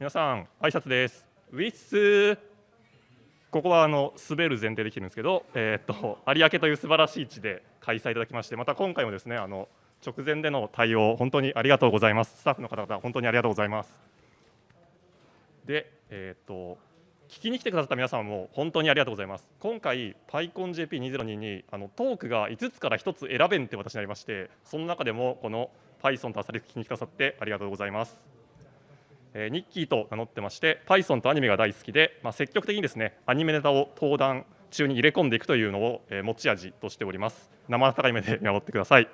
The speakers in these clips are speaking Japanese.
皆さん挨拶です。ウィス。ここはあの滑る前提できてるんですけど、えー、っと有明という素晴らしい地で開催いただきましてまた今回もですねあの直前での対応本当にありがとうございます。スタッフの方々本当にありがとうございます。でえー、っと聞きに来てくださった皆さんも本当にありがとうございます。今回 PyConJP2022 にあのトークが5つから1つ選べんって私になりましてその中でもこの Python とアサリ聞きに来てくださってありがとうございます。え、ニッキーと名乗ってまして Python とアニメが大好きで、まあ、積極的にですねアニメネタを登壇中に入れ込んでいくというのを、え、持ち味としております。生温かい目で見守ってください。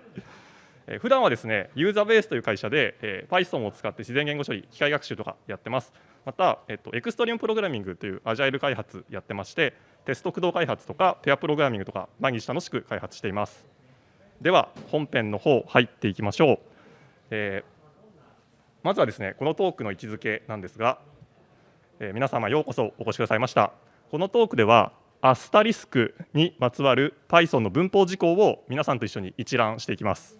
えー、普段はですねユーザーベースという会社で、え、Python を使って自然言語処理機械学習とかやってます。また、えっと、エクストリームプログラミングというアジャイル開発やってましてテスト駆動開発とかペアプログラミングとか毎日楽しく開発しています。では本編の方入っていきましょう、えーまずはですねこのトークの位置づけなんですが、えー、皆様ようこそお越しくださいました。このトークではアスタリスクにまつわる Python の文法事項を皆さんと一緒に一覧していきます、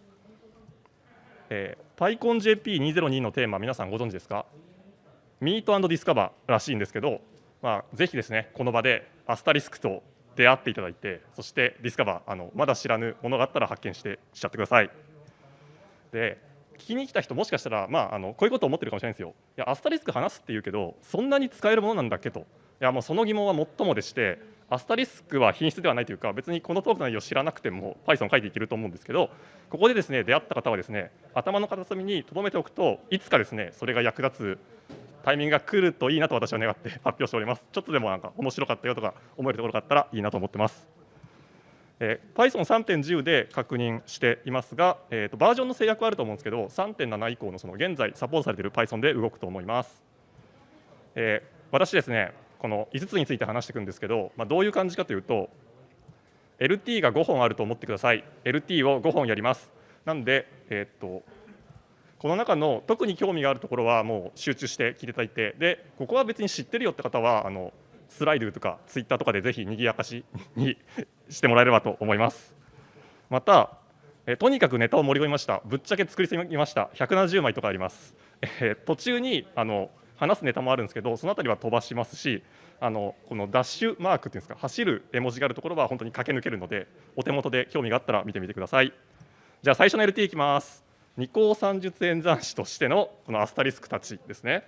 えー、PyConJP202 のテーマ皆さんご存知ですか？ミートディスカバーらしいんですけど、まあ、ぜひですねこの場でアスタリスクと出会っていただいてそしてディスカバーあのまだ知らぬものがあったら発見してしちゃってください。できに来た人もしかしたら、まあ、あのこういうことを思ってるかもしれないんですよ。いやアスタリスク話すっていうけどそんなに使えるものなんだっけと。いやもうその疑問は最もでしてアスタリスクは品質ではないというか別にこのトークの内容を知らなくても Python 書いていけると思うんですけどここでですね出会った方はですね頭の片隅に留めておくといつかですねそれが役立つタイミングが来るといいなと私は願って発表しております。ちょっとでもなんか面白かったよとか思えるところがあったらいいなと思ってます。えー、Python3.10 で確認していますが、えーと、バージョンの制約はあると思うんですけど3.7以降のその現在サポートされている Python で動くと思います、えー、私ですねこの5つについて話していくんですけど、まあ、どういう感じかというと LT が5本あると思ってください。LT を5本やります。なんで、えーと、この中の特に興味があるところはもう集中して聞いていただいてでここは別に知ってるよって方はあのスライドとかツイッターとかでぜひにぎやかしにしてもらえればと思います。また、えとにかくネタを盛り込みました。ぶっちゃけ作りすぎました。170枚とかあります。え途中にあの話すネタもあるんですけど、そのあたりは飛ばしますし、あのこのダッシュマークっていうんですか、走る絵文字があるところは本当に駆け抜けるので、お手元で興味があったら見てみてください。じゃあ最初の LT いきます。二項算術演算子としてのこのアスタリスクたちですね。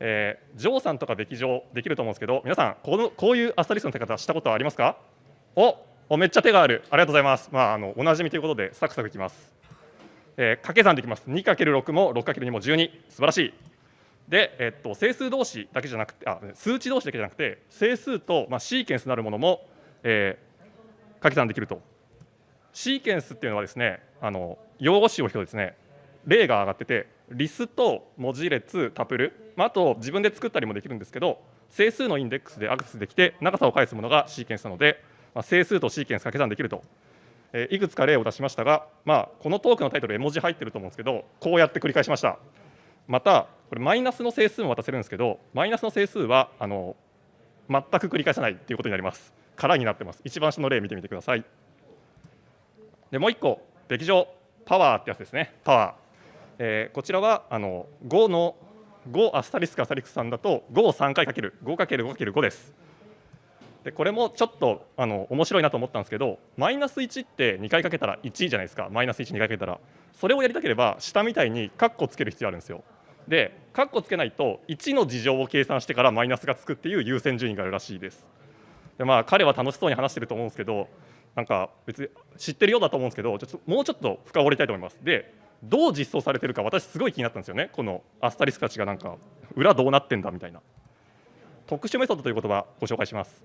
えー、ジョーさんとかべき上できると思うんですけど皆さんこのこういうアスタリスクの手方したことはありますか？おめっちゃ手がある。ありがとうございます、まあ、あのおなじみということでサクサクいきます、えー、掛け算できます。2×6 も 6×2 も12素晴らしい。で、えっと、整数同士だけじゃなくてあ数値同士だけじゃなくて整数と、まあ、シーケンスなるものも、えー、掛け算できると。シーケンスっていうのはですねあの用語集を引くとですね例が上がっててリスと文字列タプル、まあ、あと自分で作ったりもできるんですけど整数のインデックスでアクセスできて長さを返すものがシーケンスなので、まあ、整数とシーケンス掛け算できると、えー、いくつか例を出しましたが、まあ、このトークのタイトル絵文字入ってると思うんですけどこうやって繰り返しました。またこれマイナスの整数も渡せるんですけどマイナスの整数はあの全く繰り返さないということになります。空になってます。一番下の例見てみてください。でもう一個べき上パワーってやつですね。パワー。えー、こちらはあの5の5アスタリスクアスタリスク3だと5を3回かける。5×5×5 です。でこれもちょっとあの面白いなと思ったんですけどマイナス1って2回かけたら1じゃないですかマイナス12回かけたらそれをやりたければ下みたいにカッコつける必要あるんですよ。でカッコつけないと1の事情を計算してからマイナスがつくっていう優先順位があるらしいです。でまあ彼は楽しそうに話してると思うんですけどなんか別に知ってるようだと思うんですけどちょっともうちょっと深掘りたいと思います。でどう実装されてるか私すごい気になったんですよねこのアスタリスクたちがなんか裏どうなってんだみたいな特殊メソッドという言葉ご紹介します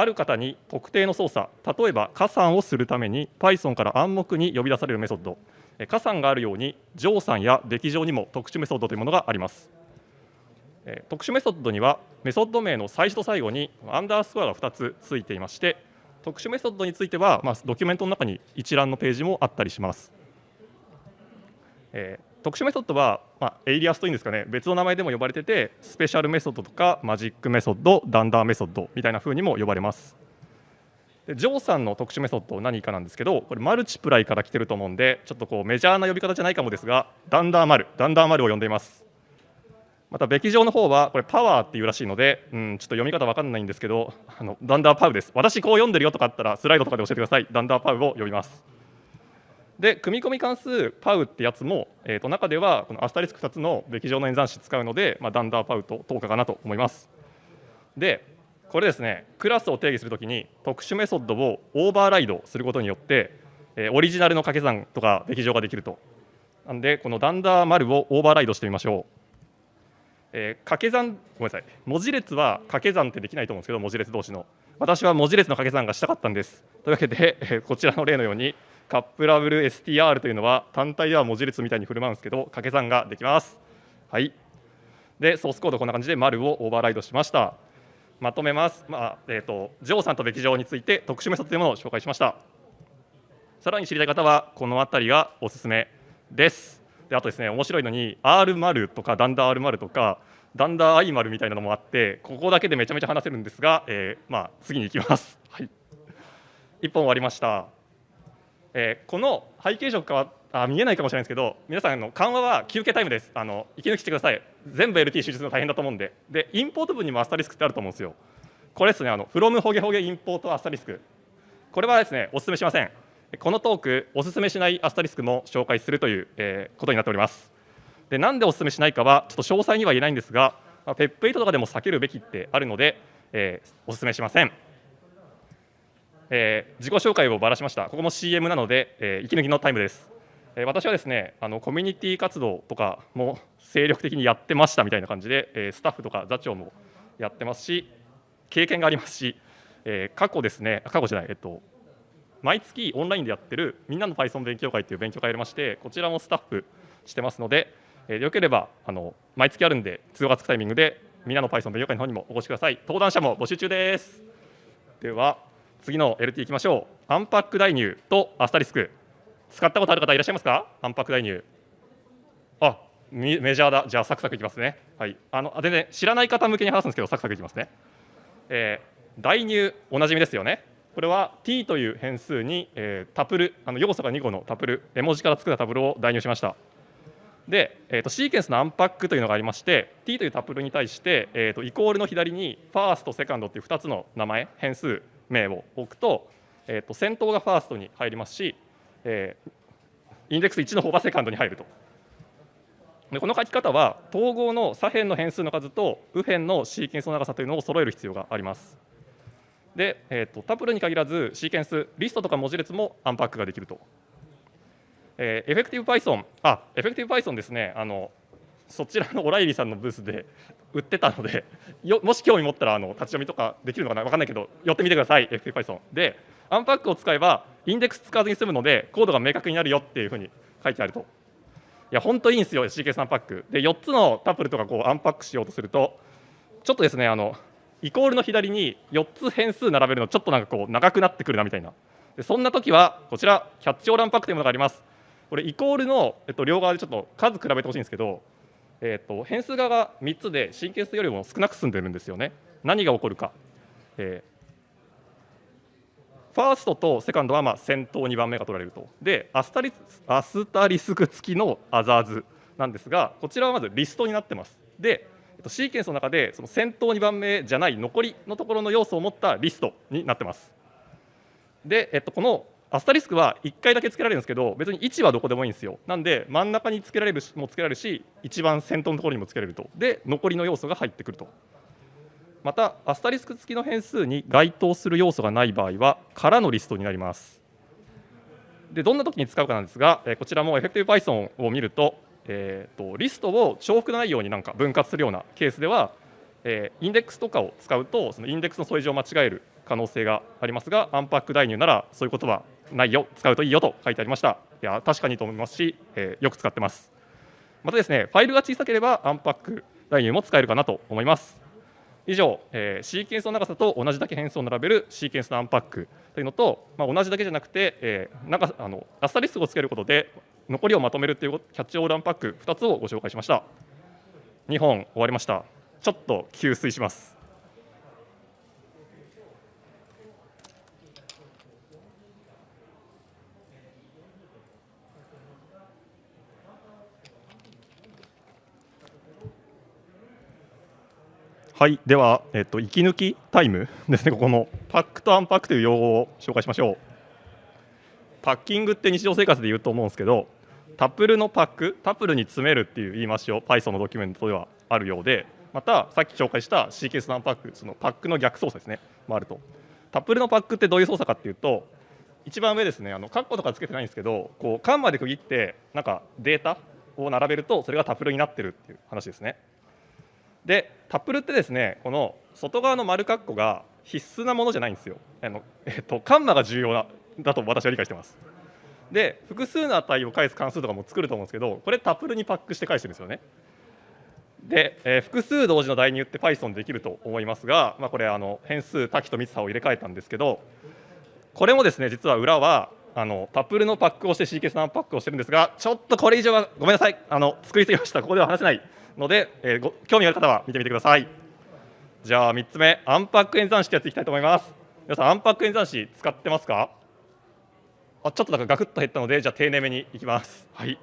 ある方に特定の操作例えば加算をするために Python から暗黙に呼び出されるメソッド。加算があるように乗算やべき上にも特殊メソッドというものがあります。特殊メソッドにはメソッド名の最初と最後にアンダースコアが2つついていまして特殊メソッドについては、まあ、ドキュメントの中に一覧のページもあったりします、特殊メソッドは、まあ、エイリアスというんですかね別の名前でも呼ばれてて special method とか magic method dunder method みたいな風にも呼ばれますで乗算の特殊メソッド何かなんですけどこれ multiply から来てると思うんでちょっとこうメジャーな呼び方じゃないかもですが dunder mul dunder mul を呼んでいますまた、べき上の方は、これ、パワーっていうらしいので、うん、ちょっと読み方わかんないんですけど、あのダンダーパウです。私、こう読んでるよとかあったら、スライドとかで教えてください。ダンダーパウを読みます。で、組み込み関数パウってやつも、えー、と中では、このアスタリスク2つのべき上の演算子使うので、まあ、ダンダーパウと等価かなと思います。で、これですね、クラスを定義するときに、特殊メソッドをオーバーライドすることによって、えー、オリジナルの掛け算とかべき上ができると。なんで、このダンダー丸をオーバーライドしてみましょう。えー、掛け算、ごめんなさい、文字列は掛け算ってできないと思うんですけど、文字列同士の。私は文字列の掛け算がしたかったんです。というわけで、えー、こちらの例のように、カップラブル STR というのは単体では文字列みたいに振る舞うんですけど、掛け算ができます。はい。で、ソースコードこんな感じで丸をオーバーライドしました。まとめます。まあ、えっ、ー、と、ジョーさんとべき上について特殊メソッドというものを紹介しました。さらに知りたい方は、この辺りがおすすめです。であとですね面白いのに R 丸とかダンダー R 丸とかダンダー I 丸みたいなのもあってここだけでめちゃめちゃ話せるんですが、えー、まあ、次に行きます。はい、1本終わりました。えー、この背景色はあ見えないかもしれないですけど皆さんの緩和は休憩タイムです。あの息抜きしてください。全部 LT 集中するの大変だと思うんで。でインポート文にもアスタリスクってあると思うんですよ。これですねあの from ホゲホゲインポートアスタリスク。これはですねお勧めしません。このトークお勧めしないアスタリスクも紹介するという、えー、ことになっております。でなんでお勧めしないかはちょっと詳細には言えないんですが、ま、ペップ8とかでも避けるべきってあるので、えー、お勧めしません、えー、自己紹介をばらしました。ここも CM なので、えー、息抜きのタイムです。え私はですねあのコミュニティ活動とかも精力的にやってましたみたいな感じで、えスタッフとか座長もやってますし経験がありますし、え過去ですね過去じゃないえっと毎月オンラインでやってるみんなの Python 勉強会という勉強会をやりましてこちらもスタッフしてますので、えー、よければあの毎月あるんで通話がつくタイミングでみんなの Python 勉強会の方にもお越しください。登壇者も募集中です。では次の LT いきましょう。アンパック代入とアスタリスク。使ったことある方いらっしゃいますか？アンパック代入あメジャーだ。じゃあサクサクいきますね。はい。あの全然知らない方向けに話すんですけどサクサクいきますね、えー、代入おなじみですよね。これは t という変数に、えー、タプルあの要素が2個のタプル絵文字から作ったタプルを代入しました。で、えーと、シーケンスのアンパックというのがありまして t というタプルに対して、えーと、イコールの左にファーストセカンドっていう2つの名前変数名を置くと,、えーと、先頭がファーストに入りますし、えー、インデックス1の方が second に入ると。でこの書き方は等号の左辺の変数の数と右辺のシーケンスの長さというのを揃える必要があります。で、えーと、タプルに限らずシーケンスリストとか文字列もアンパックができると、えー、 Effective Python あ Effective Python ですね。あのそちらのオライリーさんのブースで売ってたのでよもし興味持ったらあの立ち読みとかできるのかな分かんないけど寄ってみてくださいエフェクティブ Python でアンパックを使えばインデックス使わずに済むのでコードが明確になるよっていうふうに書いてあるといや本当いいんですよシーケンスアンパックで4つのタップルとかこうアンパックしようとするとちょっとですねあのイコールの左に4つ変数並べるのちょっとなんかこう長くなってくるなみたいなでそんな時はこちらキャッチオーランパックというものがありますこれイコールの、えっと、両側でちょっと数比べてほしいんですけど、えっと、変数側が3つで神経数よりも少なく済んでるんですよね。何が起こるか、えー、ファーストとセカンドはまあ先頭2番目が取られると。でアスタリアスタリスク付きのアザーズなんですがこちらはまずリストになってます。でえっと、シーケンスの中でその先頭2番目じゃない残りのところの要素を持ったリストになってます。で、えっと、このアスタリスクは1回だけつけられるんですけど別に位置はどこでもいいんですよ。なんで真ん中につけられるもつけられるし一番先頭のところにもつけられると。で残りの要素が入ってくると。またアスタリスク付きの変数に該当する要素がない場合は空のリストになります。でどんな時に使うかなんですがこちらもエフェクティブ Python を見るとえーと、リストを重複ないようになんか分割するようなケースでは、え、インデックスとかを使うとそのインデックスの添え字を間違える可能性がありますがアンパック代入ならそういうことはないよ使うといいよと書いてありました。いや確かにと思いますし、えー、よく使ってます。またですねファイルが小さければアンパック代入も使えるかなと思います。以上、えー、シーケンスの長さと同じだけ変数を並べるシーケンスのアンパックというのと、まあ、同じだけじゃなくて、えー、なんかあのアスタリスクをつけることで残りをまとめるというキャッチオールアンパック2つをご紹介しました。2本終わりました。ちょっと給水します。はい、では、えっと、息抜きタイムですね、ここのパックとアンパックという用語を紹介しましょう。パッキングって日常生活で言うと思うんですけど、タプルのパック、タプルに詰めるっていう言い回しを Python のドキュメントではあるようで、またさっき紹介したシーケンスのアンパック、そのパックの逆操作ですね、もあると。タプルのパックってどういう操作かっていうと、一番上ですね、あのカッコとかつけてないんですけど、こうカンマで区切ってなんかデータを並べるとそれがタップルになってるっていう話ですね。でタップルってですねこの外側の丸括弧が必須なものじゃないんですよ。あのえっと、カンマが重要なだと私は理解してます。で複数の値を返す関数とかも作ると思うんですけどこれタップルにパックして返してるんですよね。で、えー、複数同時の代入って Python できると思いますが、まあ、これあの変数多岐と密差を入れ替えたんですけどこれもですね実は裏はあのタップルのパックをしてシーケンスのパックをしてるんですがちょっとこれ以上はごめんなさいあの作りすぎましたここでは話せないので、えー、ご興味がある方は見てみてください。じゃあ3つ目アンパック演算子ってやっていきたいと思います。皆さんアンパック演算子使ってますか？あちょっとだかガクッと減ったのでじゃあ丁寧めにいきます。はい。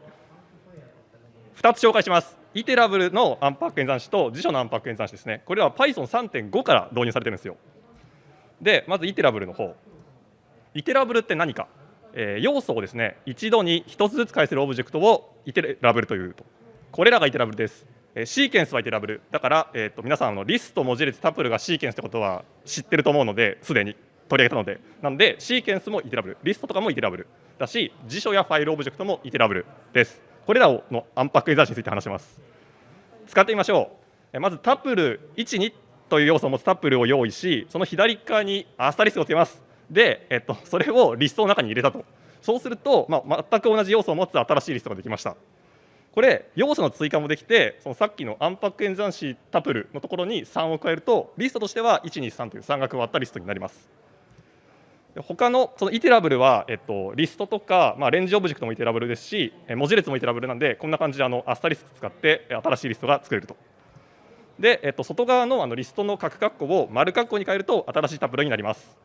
2つ紹介します。 iterable のアンパック演算子と辞書のアンパック演算子ですね。これは Python3.5 から導入されてるんですよ。でまず iterable の方。 iterable って何か、えー、要素をですね一度に1つずつ返せるオブジェクトを iterable というと。これらが iterable です。シーケンスは iterable。だから、えーと、皆さんのリスト文字列タプルがシーケンスってことは知ってると思うのですでに。取り上げたので。なんでシーケンスも iterable。リストとかも iterable。だし辞書やファイルオブジェクトも iterable です。これらをのアンパック演算子について話します。使ってみましょう。まずタプル12という要素を持つタプルを用意しその左側にアスタリスクをつけます。で、えっと、それをリストの中に入れたと。そうすると、まあ、全く同じ要素を持つ新しいリストができました。これ要素の追加もできてそのさっきのアンパック演算子タプルのところに3を加えるとリストとしては123という3が加わったリストになります。他のその iterable は、えっと、リストとか、まあ、 range オブジェクトも iterable ですし文字列も iterable なんでこんな感じであのアスタリスク使って新しいリストが作れると。で、えっと、外側のあのリストの角括弧を丸括弧に変えると新しいタプルになります。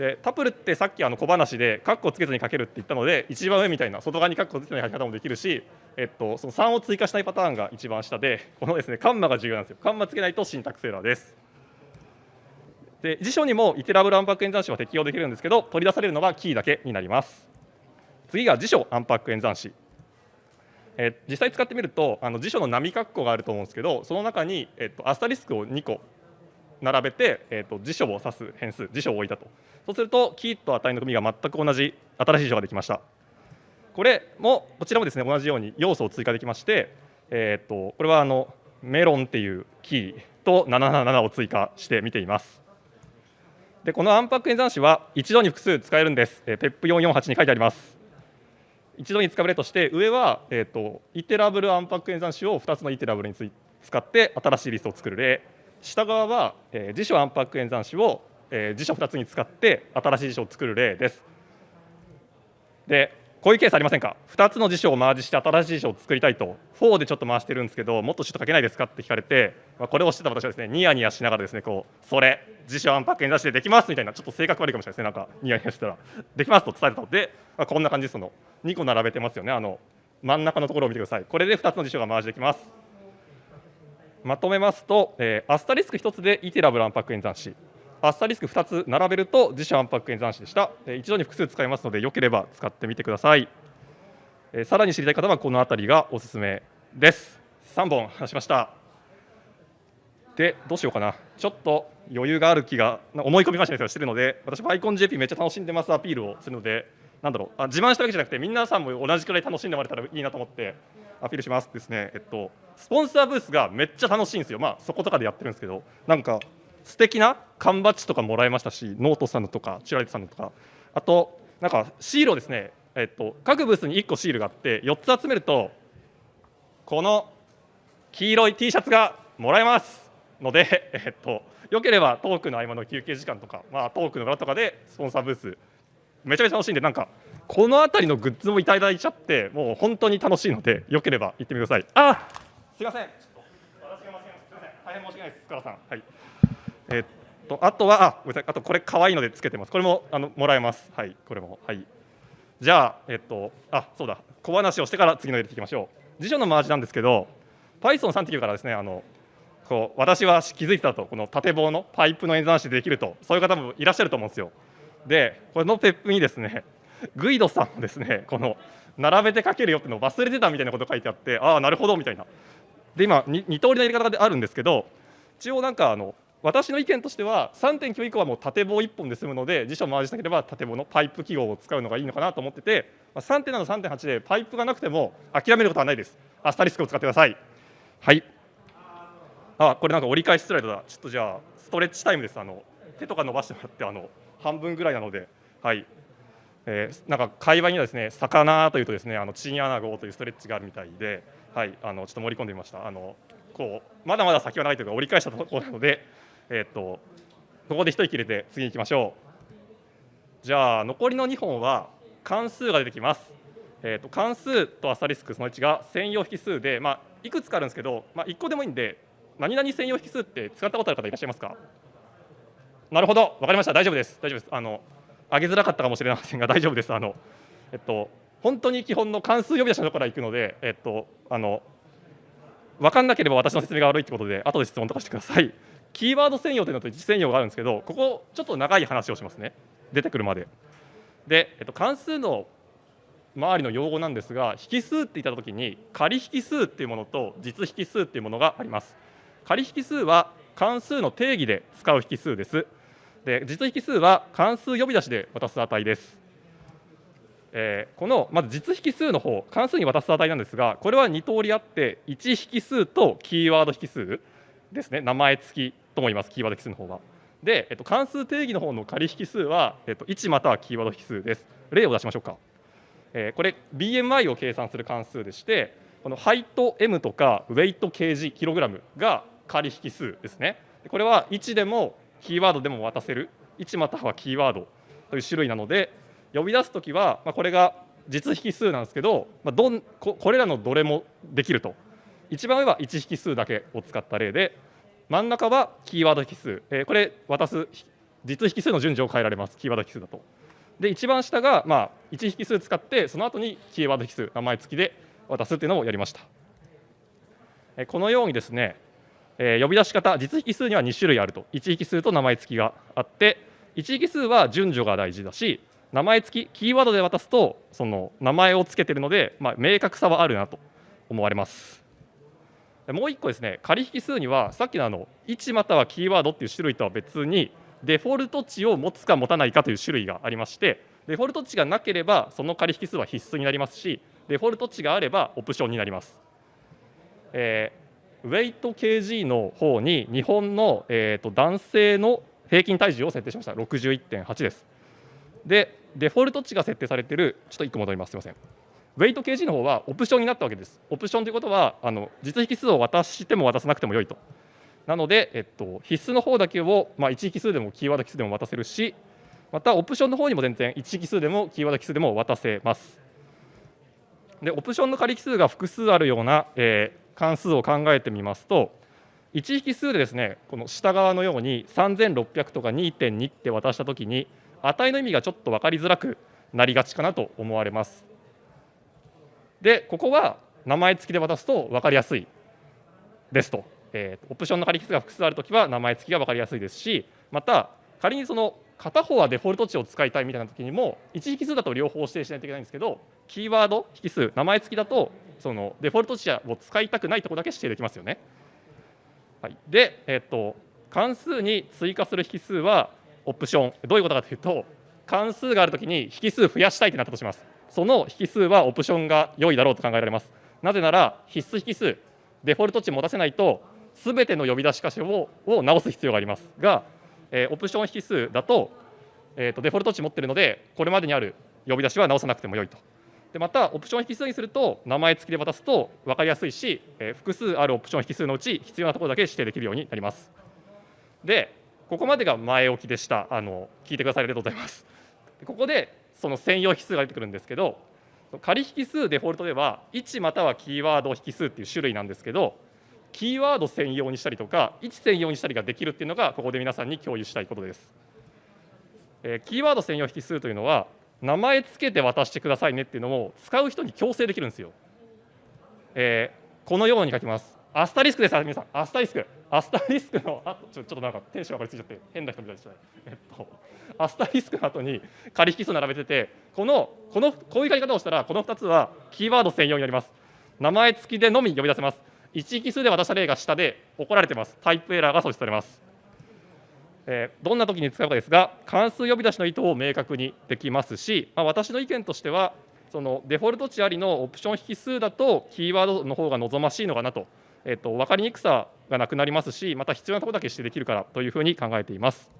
でタプルってさっきあの小話でカッコつけずに書けるって言ったので一番上みたいな外側にカッコつけない書き方もできるし、えっと、その3を追加したいパターンが一番下でこのですねカンマが重要なんですよ。カンマつけないとシンタクスエラーです。で辞書にもイテラブルアンパック演算子は適用できるんですけど取り出されるのはキーだけになります。次が辞書アンパック演算子え実際使ってみるとあの辞書の波括弧があると思うんですけどその中に、えっと、アスタリスクを2個並べて、えーと、辞書を指す変数辞書を置いたと。そうするとキーと値の組が全く同じ新しい辞書ができました。これもこちらもですね同じように要素を追加できまして、えーと、これはあのメロンっていうキーと777を追加して見ています。でこのアンパック演算子は一度に複数使えるんです、えー、PEP448 に書いてあります。一度に使えるとして上は、えーと、イテラブルアンパック演算子を2つのイテラブルについ使って新しいリストを作る例。下側は、えー、辞書アンパック演算子を、えー、辞書2つに使って新しい辞書を作る例です。でこういうケースありませんか？2つの辞書をマージして新しい辞書を作りたいと4でちょっと回してるんですけどもっとシュート書けないですかって聞かれて、まあ、これを知ってた私はですねニヤニヤしながらですねこうそれ辞書アンパック演算子でできますみたいなちょっと性格悪いかもしれないですねなんかニヤニヤしたら。できますと伝えたので、まあ、こんな感じです。の2個並べてますよね。あの真ん中のところを見てください。これで2つの辞書がマージできます。まとめますと、えー、アスタリスク1つでイテラブルアンパック演算子。アスタリスク2つ並べると自社アンパック演算子でした、えー、一度に複数使いますのでよければ使ってみてください、えー、さらに知りたい方はこの辺りがおすすめです。3本話しました。でどうしようかな。ちょっと余裕がある気が思い込みましたしてるので私バイコン JP めっちゃ楽しんでますアピールをするのでなんだろう。あ自慢したわけじゃなくて皆さんも同じくらい楽しんでもらえたらいいなと思って。アピールしますですね、えっと、スポンサーブースがめっちゃ楽しいんですよ、まあ、そことかでやってるんですけど、なんか素敵な缶バッジとかもらいましたし、ノートさんのとか、チュラリさんのとか、あと、なんかシールをですね、えっと、各ブースに1個シールがあって、4つ集めると、この黄色い T シャツがもらえますので、えっと、よければトークの合間の休憩時間とか、まあ、トークの裏とかでスポンサーブース、めちゃめちゃ楽しいんで、なんか、この辺りのグッズもいただいちゃってもう本当に楽しいのでよければ行ってみてください。あすいません。私が間違えました大変申し訳ないです。塚田さん。はい。えー、っとあとはあごめんなさい。あとこれ可愛いのでつけてます。これもあのもらえます。はい。これも。はい。じゃあえっとあそうだ。小話をしてから次の入れていきましょう。辞書のマージなんですけど Python3.9 からですねあのこう私は気づいてたと。この縦棒のパイプの演算子でできると。そういう方もいらっしゃると思うんですよ。でこれのペップにですねグイドさんもですねこの並べて書けるよっての忘れてたみたいなこと書いてあってああなるほどみたいな。で今二通りのやり方であるんですけど一応なんかあの私の意見としては3.9以降はもう縦棒1本で済むので辞書を回したければ縦棒のパイプ記号を使うのがいいのかなと思ってて3.7、3.8でパイプがなくても諦めることはないです。アスタリスクを使ってください。はいあこれなんか折り返しスライドだちょっとじゃあストレッチタイムですあの手とか伸ばしてもらってあの半分ぐらいなのではいえー、なんか会話にはですね魚というとですねあのチンアナゴというストレッチがあるみたいではいあのちょっと盛り込んでみました。あのこうまだまだ先はないというか折り返したところなのでえっ、とここで一息入れて次に行きましょう。じゃあ残りの2本は関数が出てきます。えーと、関数とアスタリスクその1が専用引数で、まあ、いくつかあるんですけど、まあ、1個でもいいんで何々専用引数って使ったことある方いらっしゃいますか？なるほど分かりました。大丈夫です。大丈夫です。あの上げづらかったかもしれませんが大丈夫です。あのえっと本当に基本の関数呼び出しのところから行くのでえっとあの分かんなければ私の説明が悪いってことで後で質問とかしてください。キーワード専用というのと位置専用があるんですけどここちょっと長い話をしますね。出てくるまで。で、えっと、関数の周りの用語なんですが引数って言った時に仮引数っていうものと実引数っていうものがあります。仮引数は関数の定義で使う引数です。で実引数は関数呼び出しで渡す値です、えー、このまず実引数の方関数に渡す値なんですがこれは2通りあって1引数とキーワード引数ですね。名前付きとも言いますキーワード引数の方は。で、えっと、関数定義の方の仮引数は、えっと、1またはキーワード引数です。例を出しましょうか。えこれ BMI を計算する関数でしてこのハイト M とかウェイト kg キログラムが仮引数ですね。これは1でもキーワードでも渡せる1またはキーワードという種類なので呼び出す時は、まあこれが実引数なんですけど、まあどんここれらのどれもできると一番上は1引数だけを使った例で真ん中はキーワード引数、えこれ渡す実引数の順序を変えられますキーワード引数だと。で一番下がまあ1引数使ってその後にキーワード引数名前付きで渡すっていうのをやりました。このようにですね、えー、呼び出し方実引数には2種類あると1引数と名前付きがあって1引数は順序が大事だし名前付きキーワードで渡すとその名前を付けてるので、まあ、明確さはあるなと思われます。もう1個ですね仮引数にはさっきのあの1またはキーワードっていう種類とは別にデフォルト値を持つか持たないかという種類がありましてデフォルト値がなければその仮引数は必須になりますしデフォルト値があればオプションになります。え、ウェイト kg の方に日本の、えーと、男性の平均体重を設定しました61.8です。でデフォルト値が設定されているちょっと1個戻りますすみません。ウェイト kg の方はオプションになったわけです。オプションということはあの実引数を渡しても渡さなくてもよいと。なので、えっと、必須の方だけを、まあ、1引数でもキーワード引数でも渡せるしまたオプションの方にも全然1引数でもキーワード引数でも渡せます。でオプションの仮引数が複数あるような、えー、関数を考えてみますと1引数でですねこの下側のように3600とか2.2って渡したときに値の意味がちょっと分かりづらくなりがちかなと思われます。でここは名前付きで渡すと分かりやすいですとえー、オプションの仮引数が複数あるときは名前付きが分かりやすいですしまた仮にその片方はデフォルト値を使いたいみたいな時にも1引数だと両方指定しないといけないんですけどキーワード引数名前付きだとそのデフォルト値を使いたくないところだけ指定できますよね。はい、で、え、っと関数に追加する引数はオプション。どういうことかというと関数があるときに引数増やしたいとなったとします。その引数はオプションが良いだろうと考えられます。なぜなら必須引数。デフォルト値持たせないとすべての呼び出し箇所をを直す必要があります。が、えー、オプション引数だと,、えーと、デフォルト値持ってるのでこれまでにある呼び出しは直さなくてもよいと。でまたオプション引数にすると名前付きで渡すと分かりやすいし、え、複数あるオプション引数のうち必要なところだけ指定できるようになります。でここまでが前置きでしたあの聞いてくださりありがとうございます。ここでその専用引数が出てくるんですけど仮引数デフォルトでは1またはキーワード引数っていう種類なんですけどキーワード専用にしたりとか位置専用にしたりができるっていうのがここで皆さんに共有したいことです。え、キーワード専用引数というのは名前つけて渡してくださいねっていうのを使う人に強制できるんですよ。えー、このように書きます。アスタリスクです。皆さん。アスタリスク。アスタリスクのあちょちょっとなんかテンション上がりすぎちゃって変な人みたいでしたね。えっとアスタリスクの後に仮引数並べててこのこのこういう書き方をしたらこの2つはキーワード専用になります。名前付きでのみ呼び出せます。一引数で渡した例が下で怒られてます。タイプエラーが阻止されます。え、どんな時に使うかですが関数呼び出しの意図を明確にできますし、まあ、私の意見としてはそのデフォルト値ありのオプション引数だとキーワードの方が望ましいのかなと,、えーと、分かりにくさがなくなりますしまた必要なところだけしてできるからというふうに考えています。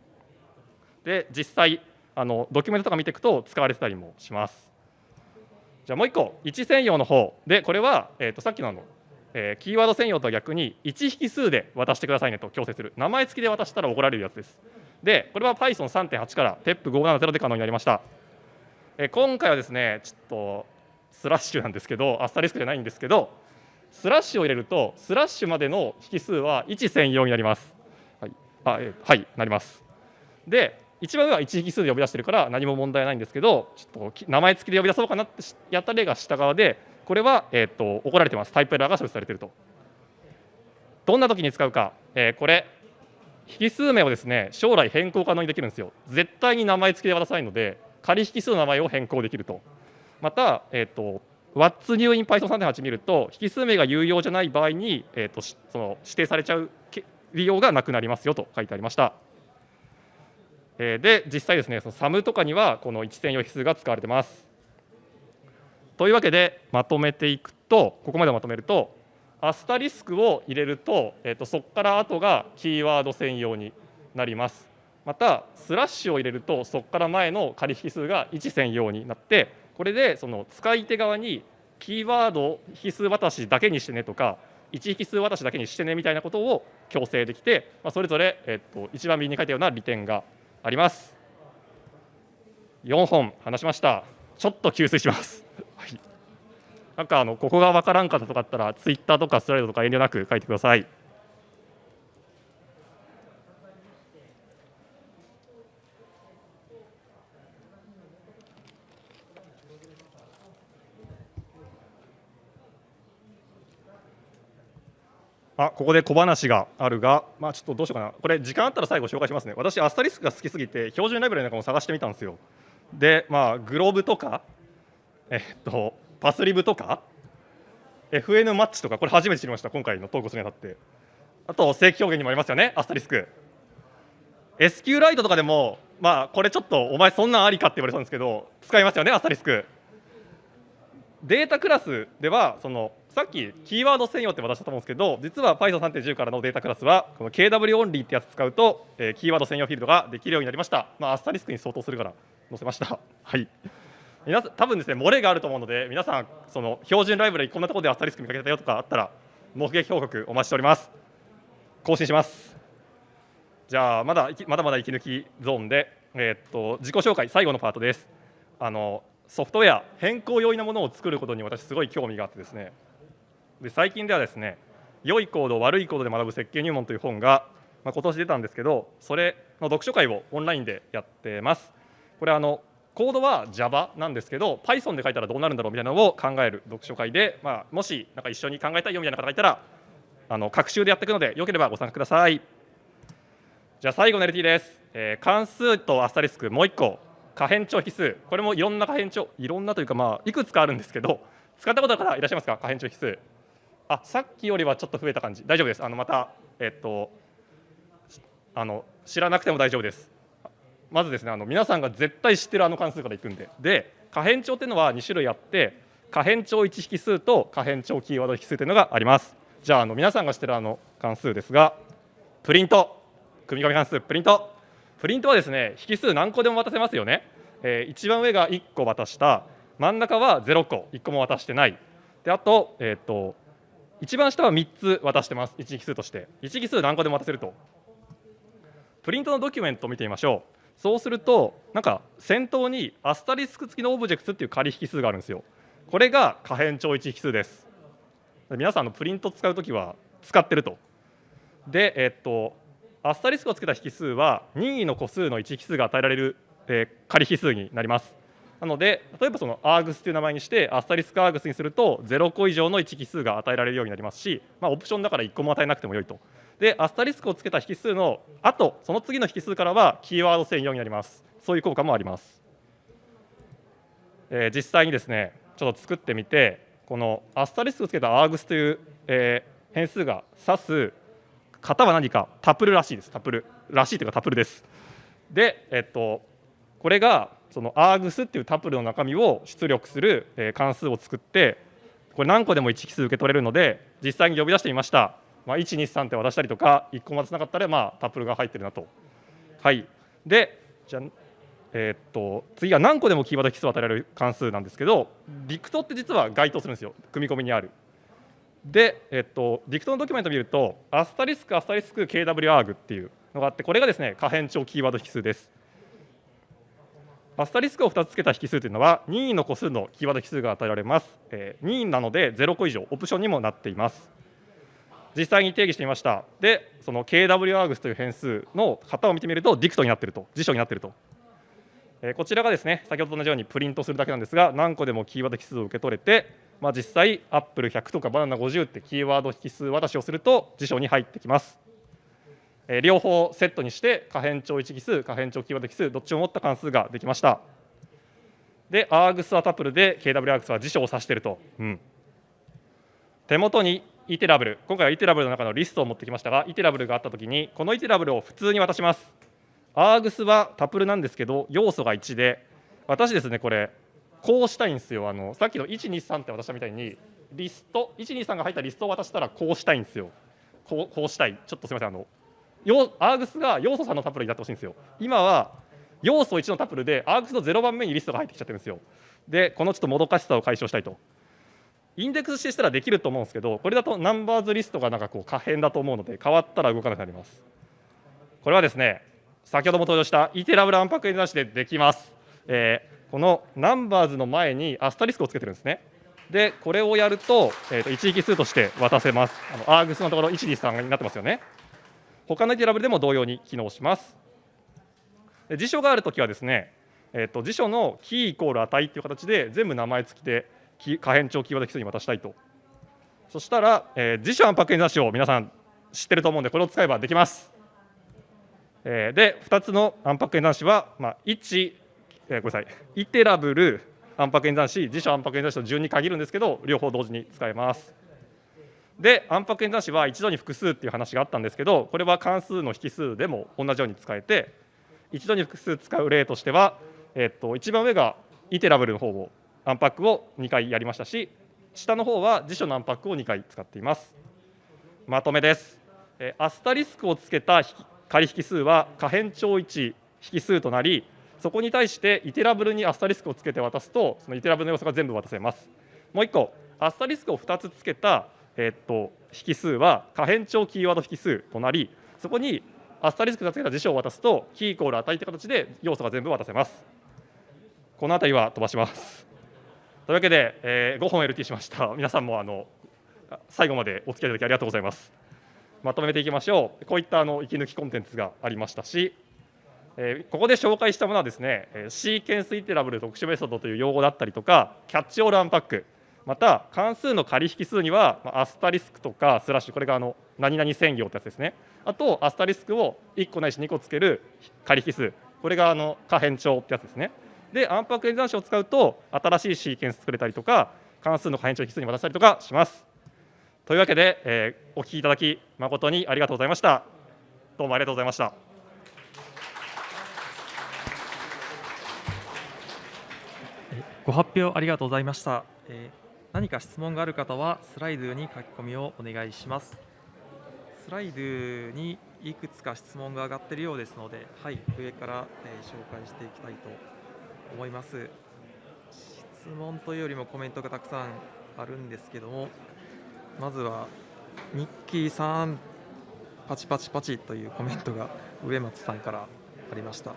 で実際あのドキュメントとか見ていくと使われてたりもします。じゃあもう1個1専用の方でこれは、えー、とさっきのあのえー、キーワード専用とは逆に1引数で渡してくださいねと強制する。名前付きで渡したら怒られるやつです。でこれは Python3.8 から TEP570 で可能になりました、えー、今回はですねちょっとスラッシュなんですけどアスタリスクじゃないんですけどスラッシュを入れるとスラッシュまでの引数は1専用になります。はい。あ、えー、はいなります。で一番上は1引数で呼び出してるから何も問題ないんですけどちょっと名前付きで呼び出そうかなってやった例が下側でこれは、えーと、怒られてます。タイプエラーが処理されていると。どんな時に使うか、えー、これ、引数名をですね将来変更可能にできるんですよ。絶対に名前付きで渡さいので、仮引数の名前を変更できると。また、えーと、What's new in Python 3.8見ると、引数名が有用じゃない場合に、えーと、その指定されちゃう利用がなくなりますよと書いてありました。えー、で、実際ですね、その SAM とかにはこの一専用引数が使われてます。というわけでまとめていくとここまでまとめるとアスタリスクを入れると,、えー、とそこから後がキーワード専用になります。またスラッシュを入れるとそこから前の仮引数が1専用になってこれでその使い手側にキーワード引数渡しだけにしてねとか1引数渡しだけにしてねみたいなことを強制できて、まあ、それぞれ、えっと、一番右に書いたような利点があります。4本話しました。ちょっと給水します。なんかあのここが分からんかったとかあったらツイッターとかスライドとか遠慮なく書いてください。あここで小話があるが、まあ、ちょっとどうしようかな、これ、時間あったら最後紹介しますね。私、アスタリスクが好きすぎて、標準ライブラリなんかも探してみたんですよ。で、まあ、グローブとか、えっと、パスリブとか？FN マッチとか？これ初めて知りました今回のトークするにあたって。あと正規表現にもありますよねアスタリスク。SQ ライトとかでもまあこれちょっとお前そんなんありかって言われたんですけど使いますよねアスタリスク。データクラスではそのさっきキーワード専用って渡したと思うんですけど実は Python3.10 からのデータクラスはこの KW オンリーってやつ使うと、えー、キーワード専用フィールドができるようになりました、まあ、アスタリスクに相当するから載せました。はい。皆さん多分ですね漏れがあると思うので皆さんその標準ライブラリこんなところでアスタリスク見かけたよとかあったら目撃報告お待ちしております。更新します。じゃあまだまだまだ息抜きゾーンで、えー、っと自己紹介最後のパートです。あのソフトウェア変更容易なものを作ることに私すごい興味があってですね。で最近ではですね良いコード悪いコードで学ぶ設計入門という本が、まあ、今年出たんですけどそれの読書会をオンラインでやってます。これあのコードは Java なんですけど Python で書いたらどうなるんだろうみたいなのを考える読書会で、まあ、もしなんか一緒に考えたいよみたいな方がいたらあの各週でやっていくのでよければご参加ください。じゃあ最後の LT です、えー、関数とアスタリスクもう1個。可変調比数。これもいろんな可変調いろんなというかまあいくつかあるんですけど使ったことある方いらっしゃいますか可変調比数。あさっきよりはちょっと増えた感じ。大丈夫です。あのまたえっとあの知らなくても大丈夫です。まずですねあの皆さんが絶対知ってるあの関数からいくんで。で可変調っていうのは2種類あって可変調1引数と可変調キーワード引数というのがあります。じゃああの皆さんが知ってるあの関数ですがプリント。組み込み関数プリント。プリントはですね引数何個でも渡せますよね、えー、一番上が1個渡した。真ん中は0個1個も渡してない。であと,、えーと、一番下は3つ渡してます。1引数として。1引数何個でも渡せると。プリントのドキュメントを見てみましょう。そうするとなんか先頭にアスタリスク付きのオブジェクトっていう仮引数があるんですよ。これが可変調1引数です。皆さんのプリント使うときは使ってると。でえっとアスタリスクをつけた引数は任意の個数の1引数が与えられる、えー、仮引数になります。なので例えばそのアーグスという名前にしてアスタリスクアーグスにすると0個以上の1奇数が与えられるようになりますし、まあ、オプションだから1個も与えなくてもよいと。でアスタリスクをつけた引数の後その次の引数からはキーワード専用になります。そういう効果もあります、えー、実際にですねちょっと作ってみてこのアスタリスクをつけたアーグスという、えー、変数が指す型は何か？タプルらしいです。タプルらしいというかタプルです。でえっとこれがそのアーグスっていうタプルの中身を出力する、関数を作ってこれ何個でも1奇数受け取れるので実際に呼び出してみました。まあ、123って渡したりとか1個も渡せなかったら、まあ、タップルが入ってるなと。はい、でじゃえー、っと次は何個でもキーワード奇数を与えられる関数なんですけどリクトって実は該当するんですよ組み込みにある。で、えー、っとリクトのドキュメント見るとアスタリスクアスタリスク KWARG っていうのがあってこれがですね可変調キーワード引数です。アスタリスクを2つつけた引数というのは任意の個数のキーワード引数が与えられます。えー、任意なので0個以上オプションにもなっています。実際に定義してみました。でその KWArgs という変数の型を見てみるとディクトになっていると。辞書になっていると、えー、こちらがですね先ほどと同じようにプリントするだけなんですが何個でもキーワード引数を受け取れて、まあ、実際アップル100とかバナナ50ってキーワード引数渡しをすると辞書に入ってきます、えー、両方セットにして可変調1奇数可変調キーワード引数どっちも持った関数ができました。で args はタプルで KWArgs は辞書を指していると、うん、手元にイテラブル。今回はイテラブルの中のリストを持ってきましたがイテラブルがあったときにこのイテラブルを普通に渡します。アーグスはタプルなんですけど要素が1で私ですねこれこうしたいんですよ。あのさっきの123って渡したみたいにリスト123が入ったリストを渡したらこうしたいんですよ。こうこうしたい。ちょっとすみません。あのアーグスが要素3のタプルになってほしいんですよ。今は要素1のタプルでアーグスの0番目にリストが入ってきちゃってるんですよ。でこのちょっともどかしさを解消したいと。インデックスしてしたらできると思うんですけどこれだとナンバーズリストがなんかこう可変だと思うので変わったら動かなくなります。これはですね先ほども登場したイテラブルアンパックなしでできます、えー、このナンバーズの前にアスタリスクをつけてるんですね。でこれをやると,、えー、と一域数として渡せます。あのアーグスのところ1 2 3になってますよね。他のイテラブルでも同様に機能します。辞書があるときはですね、えー、と辞書のキーイコール値っていう形で全部名前付きで可変調キーワード基礎に渡したいと。そしたら、えー、辞書安白演算子を皆さん知ってると思うんでこれを使えばできます、えー、で2つの安白演算子は、まあ、1、えー、ごめんなさい。イテラブル安白演算子辞書安白演算子と順に限るんですけど両方同時に使えます。で安白演算子は一度に複数っていう話があったんですけどこれは関数の引数でも同じように使えて一度に複数使う例としては、えっと一番上がイテラブルの方をアンパックを2回やりましたし下の方は辞書のアンパックを2回使っています。まとめです。アスタリスクをつけた仮引数は可変調1引数となりそこに対してイテラブルにアスタリスクをつけて渡すとそのイテラブルの要素が全部渡せます。もう1個アスタリスクを2つつけた、えー、っと引数は可変調キーワード引数となりそこにアスタリスクをつけた辞書を渡すとキーイコール値という形で要素が全部渡せます。この辺りは飛ばします。というわけで、えー、5本 LT しました。皆さんもあの最後までお付き合いいただきありがとうございます。まとめていきましょう。こういったあの息抜きコンテンツがありましたし、えー、ここで紹介したものはですね、シーケンスイテラブル特殊メソッドという用語だったりとか、キャッチオールアンパック、また関数の仮引数にはアスタリスクとかスラッシュ、これがあの何々専業ってやつですね。あとアスタリスクを1個ないし2個つける仮引数、これがあの可変調ってやつですね。で安白演算子を使うと新しいシーケンス作れたりとか関数の可変調引数に渡したりとかします。というわけで、えー、お聞きいただき誠にありがとうございました。どうもありがとうございました。ご発表ありがとうございました。えー、何か質問がある方はスライドに書き込みをお願いします。スライドにいくつか質問が上がっているようですので、はい、上から、えー、紹介していきたいと思います。質問というよりもコメントがたくさんあるんですけどもまずはニッキーさんパチパチパチというコメントが植松さんからありました、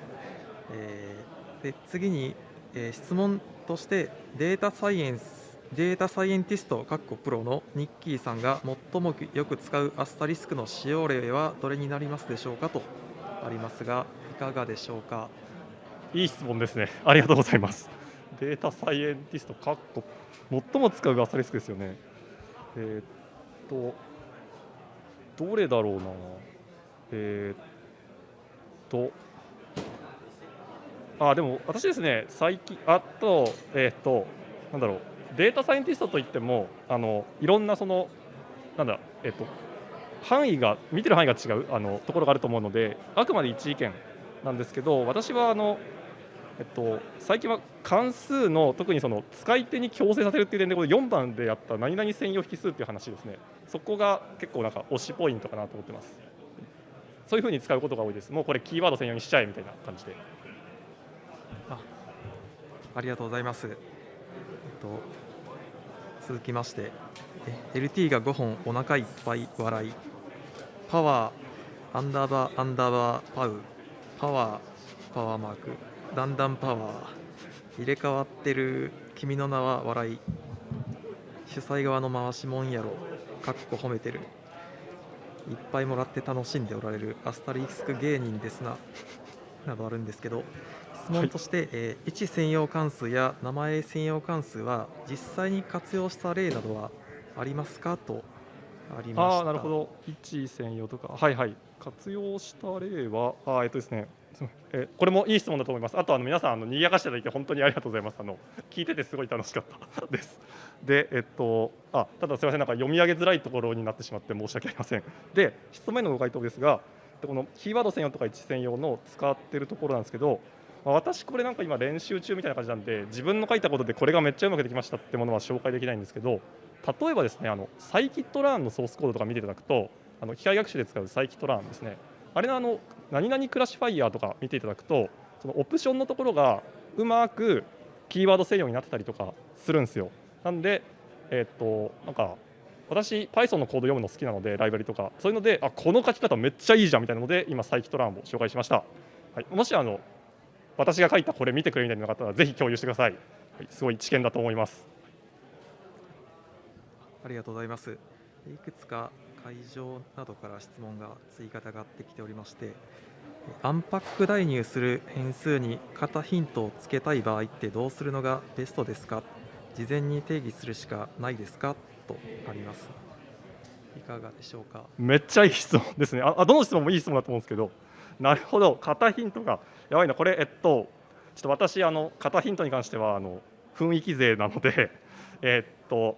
えー、で次に、えー、質問としてデータサイエンスデータサイエンティストかっこプロのニッキーさんが最もよく使うアスタリスクの使用例はどれになりますでしょうかとありますがいかがでしょうか？いい質問ですね。ありがとうございます。データサイエンティストかっこ最も使うアスタリスクですよねえーっとどれだろうなえーっとあでも私ですね最近あとえーっとなんだろうデータサイエンティストといってもあのいろんなそのなんだえーっと範囲が見てる範囲が違うあのところがあると思うのであくまで一意見なんですけど私はあのえっと、最近は関数の特にその使い手に強制させるっていう点でこの4番でやった何々専用引数っていう話ですね。そこが結構なんか推しポイントかなと思ってます。そういうふうに使うことが多いです。もうこれキーワード専用にしちゃえみたいな感じで。あありがとうございます。えっと、続きまして、え LT が5本お腹いっぱい笑い、パワー、アンダーバー、アンダーバー、パウ、パワー、パワーマーク、だんだんパワー、入れ替わってる君の名は笑い、主催側の回しもんやろ、かっこ褒めてる、いっぱいもらって楽しんでおられる。アスタリスク芸人ですな、などあるんですけど、質問として、えー位置専用関数や名前専用関数は実際に活用した例などはありますか？とありました。ああなるほど。位置専用とか。はいはい。活用した例はあーえっとですねえこれもいい質問だと思います。あとあの皆さんあの賑やかしていただいて本当にありがとうございます。あの聞いててすごい楽しかったです。でえっとあただすみません。なんか読み上げづらいところになってしまって申し訳ありません。で質問へのご回答ですがこのキーワード専用とか位置専用の使ってるところなんですけどまあ私これなんか今練習中みたいな感じなんで自分の書いたことでこれがめっちゃうまくできましたってものは紹介できないんですけど例えばですねあのサイキットラーンのソースコードとか見ていただくとあの機械学習で使うサイキットラーンですね。あれのあの何々クラシファイヤーとか見ていただくとそのオプションのところがうまくキーワード専用になってたりとかするんですよ。なんでえーっとなんか私 Python のコード読むの好きなのでライブラリとか。そういうのであこの書き方めっちゃいいじゃんみたいなので今サイキトランを紹介しました、はい、もしあの私が書いたこれ見てくれみたいなのがあったらぜひ共有してください、はい、すごい知見だと思います。ありがとうございます。いくつか会場などから質問が追加で上がってきておりましてアンパック代入する変数に型ヒントをつけたい場合ってどうするのがベストですか？事前に定義するしかないですか？とあります。いかがでしょうか？めっちゃいい質問ですね。あどの質問もいい質問だと思うんですけどなるほど。型ヒントがやばいな。これえっとちょっと私あの型ヒントに関してはあの雰囲気勢なのでえっと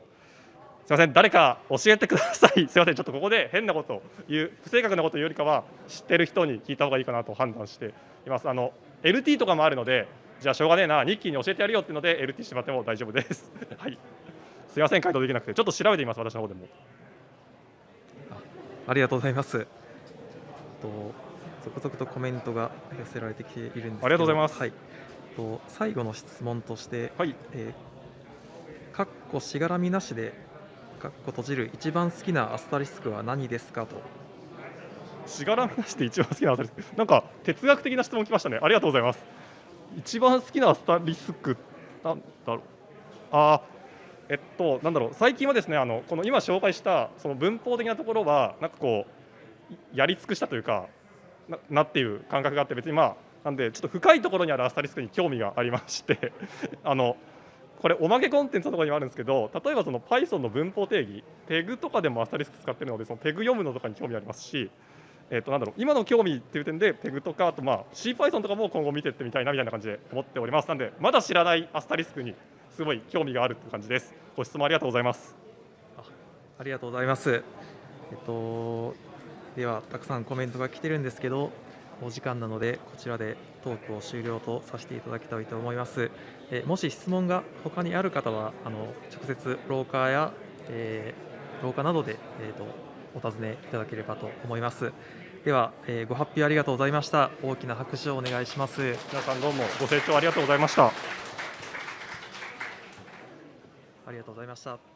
すみません。誰か教えてください。すみません。ちょっとここで変なことを言う不正確なことを言うよりかは知ってる人に聞いた方がいいかなと判断しています。あの LT とかもあるのでじゃあしょうがねえな。ニッキーに教えてやるよっていうので LT してもらっても大丈夫です。はい。すみません。回答できなくて。ちょっと調べてみます。私の方でも。ありがとうございます。と続々とコメントが寄せられてきているんですありがとうございます。はい。と最後の質問として、はい。えー、かっこしがらみなしで、かっこ閉じる一番好きなアスタリスクは何ですかと。しがらみなしで一番好きなアスタリスク。なんか哲学的な質問来ましたね。ありがとうございます。一番好きなアスタリスクなんだろう。あえっとなんだろう。最近はですねあのこの今紹介したその文法的なところはなんかこうやり尽くしたというかななっていう感覚があって別にまあなんでちょっと深いところにあるアスタリスクに興味がありまして あのこれおまけコンテンツのところにもあるんですけど例えばその Python の文法定義ペグとかでもアスタリスク使ってるのでそのペグ読むのとかに興味ありますしえっとなんだろう今の興味っていう点でペグとかあとまあ CPython とかも今後見ていってみたいなみたいな感じで思っておりますなんでまだ知らないアスタリスクにすごい興味があるって感じですご質問ありがとうございますありがとうございます。えっと、では、たくさんコメントが来てるんですけど、お時間なので、こちらでトークを終了とさせていただきたいと思います。えもし質問が他にある方は、あの直接廊下や、えー廊下などで、えー、とお尋ねいただければと思います。では、えーご発表ありがとうございました。大きな拍手をお願いします。皆さんどうもご清聴ありがとうございましたありがとうございました。